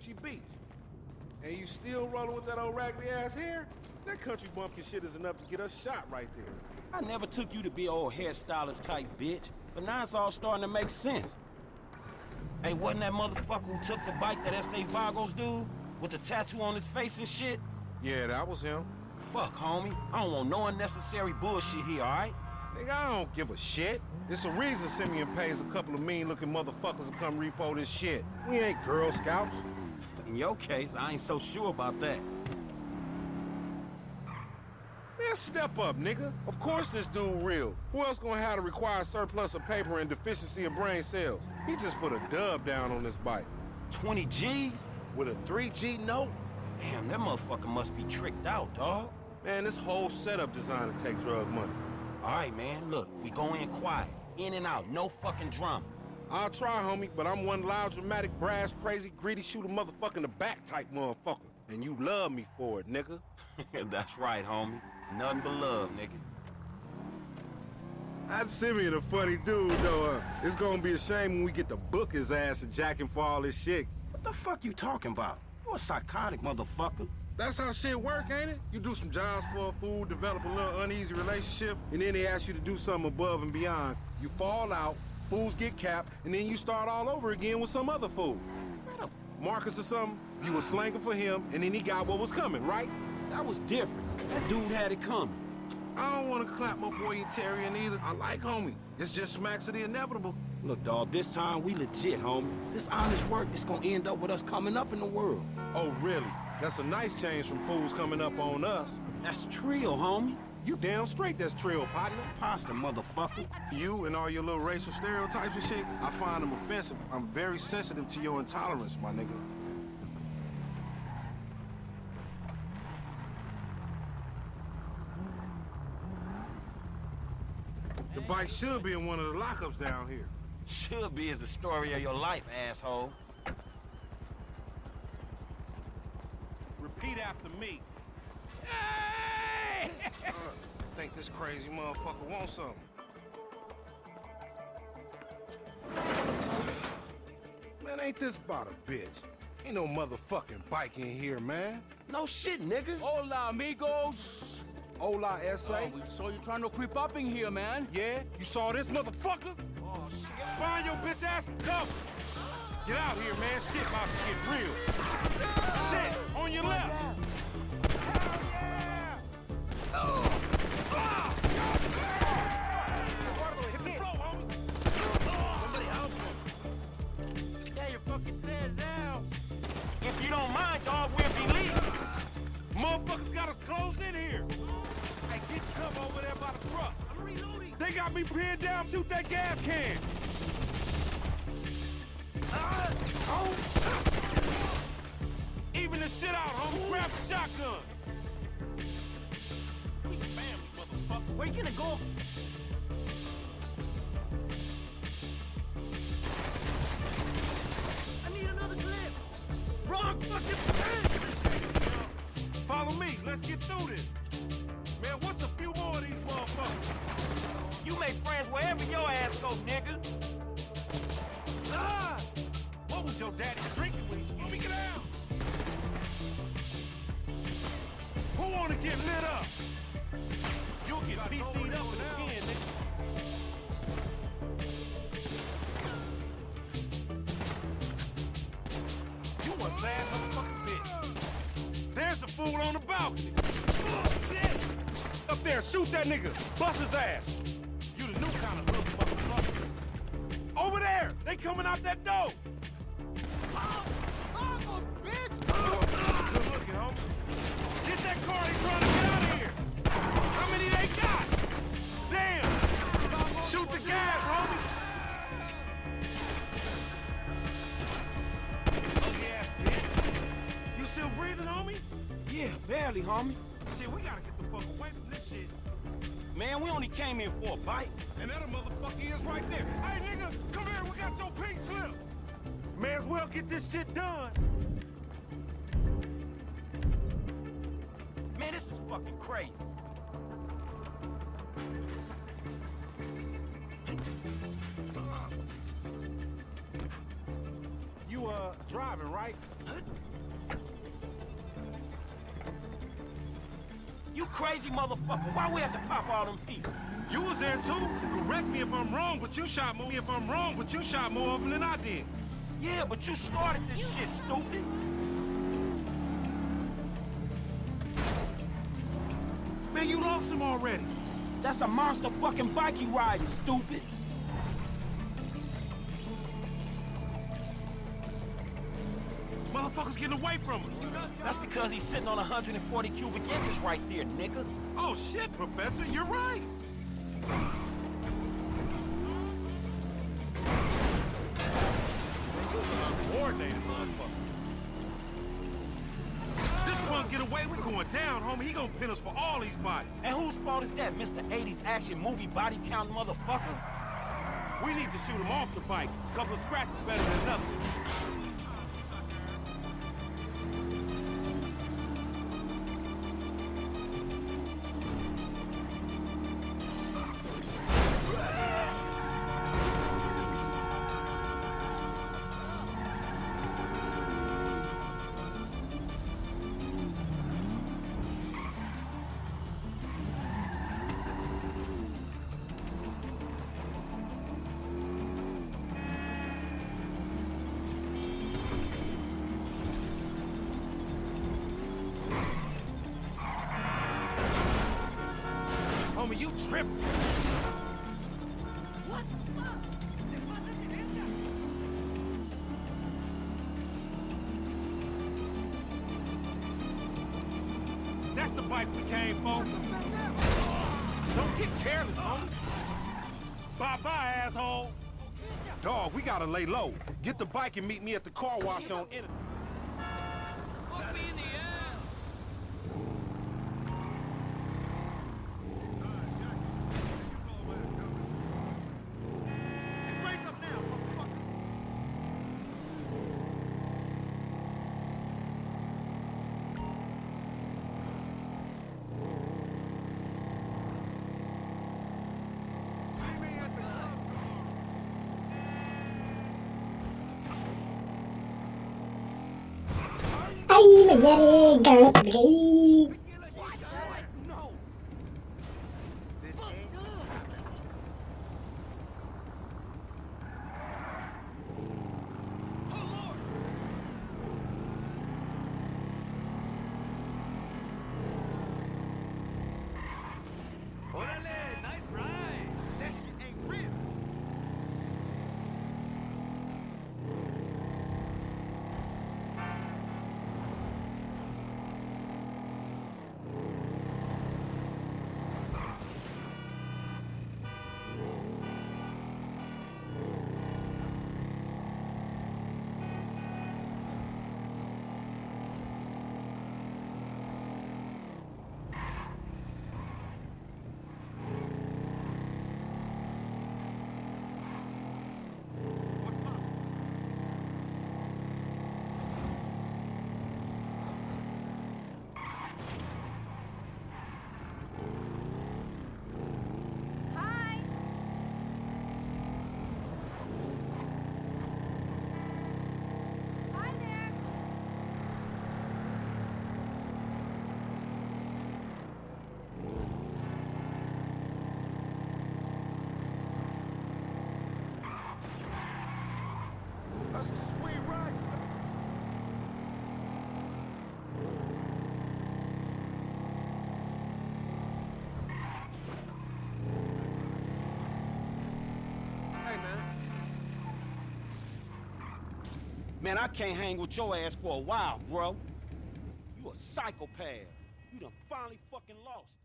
Vespucci Beach. And you still rolling with that old raggedy ass hair? That country bumpkin shit is enough to get us shot right there. I never took you to be old hairstylist type bitch, but now it's all starting to make sense. Hey, wasn't that motherfucker who took the bike that S.A. Vagos dude? With the tattoo on his face and shit? Yeah, that was him. Fuck, homie. I don't want no unnecessary bullshit here, alright? Nigga, I don't give a shit. It's a reason Simeon pays a couple of mean-looking motherfuckers to come repo this shit. We ain't Girl Scouts. In your case, I ain't so sure about that. Man, step up, nigga. Of course this dude real. Who else gonna have to require surplus of paper and deficiency of brain cells? He just put a dub down on this bike. 20 G's? With a 3G note? Damn, that motherfucker must be tricked out, dog. Man, this whole setup designed to take drug money. All right, man, look, we go in quiet. In and out, no fucking drama. I'll try, homie, but I'm one loud, dramatic, brass, crazy, greedy, shoot a motherfucker in the back type motherfucker. And you love me for it, nigga. That's right, homie. Nothing but love, nigga. That Simeon a funny dude, though. Uh, it's gonna be a shame when we get to book his ass and jack him for all this shit. What the fuck you talking about? You a psychotic motherfucker. That's how shit work, ain't it? You do some jobs for a fool, develop a little uneasy relationship, and then they ask you to do something above and beyond. You fall out, fools get capped, and then you start all over again with some other fool. Marcus or something, you were slanging for him, and then he got what was coming, right? That was different. That dude had it coming. I don't want to clap my boy Yetarian either. I like homie. It's just smacks of the inevitable. Look, dawg, this time we legit, homie. This honest work is gonna end up with us coming up in the world. Oh, really? That's a nice change from fools coming up on us. That's trio, homie. You damn straight that's trio, partner. Pasta, motherfucker. You and all your little racial stereotypes and shit, I find them offensive. I'm very sensitive to your intolerance, my nigga. The bike should be in one of the lockups down here. Should be is the story of your life, asshole. Repeat after me. Hey! uh, think this crazy motherfucker want something. Man, ain't this about a bitch? Ain't no motherfucking bike in here, man. No shit, nigga. Hola, amigos. Hola, S.A. Oh, we saw you trying to creep up in here, man. Yeah? You saw this motherfucker? Oh, shit. Find your bitch ass some cover. Get out here, man. Shit about to get real. Shit, on your left. Hit gonna go? I need another clip. Wrong fucking pen! Follow me. Let's get through this. Man, what's a few more of these motherfuckers? You make friends wherever your ass go, nigga. Ah! What was your daddy drinking when he screwed me get out? PC'd up in the nigga. You a sad motherfucking bitch. There's the fool on the balcony. Oh, shit! Up there, shoot that nigga. Bust his ass. You the new kind of hood motherfucker. Over there! They coming out that door! Good looking, homie. Get that car, they trying to barely, homie. Shit, we gotta get the fuck away from this shit. Man, we only came here for a bite. And that motherfucker is right there. Hey, nigga, come here, we got your pink slip. May as well get this shit done. Man, this is fucking crazy. You, uh, driving, right? You crazy motherfucker. Why we have to pop all them people? You was there too. Correct me if I'm wrong, but you shot more. If I'm wrong, but you shot more of them than I did. Yeah, but you started this shit, stupid. Man, you lost him already. That's a monster fucking bike you riding, stupid. Motherfucker's getting away from us. That's because he's sitting on 140 cubic inches right there, nigga. Oh shit, Professor, you're right. Coordinated motherfucker. This punk get away, we're going down, homie. He gonna pin us for all these bodies. And whose fault is that, Mr. 80s action movie body count motherfucker? We need to shoot him off the bike. Couple of scratches better than nothing. Homie, you tripping. That's the bike we came for. Don't get careless, homie. Bye-bye, asshole. Dog, we gotta lay low. Get the bike and meet me at the car wash on in. Raise up now, motherfucker. Ahí me llame Gabriel. Órale, nice ride. That shit ain't real. What's poppin'? Hi. Hi there. That's a sweet ride. Hey, man. Man, I can't hang with your ass for a while, bro. You a psychopath. You done finally fucking lost.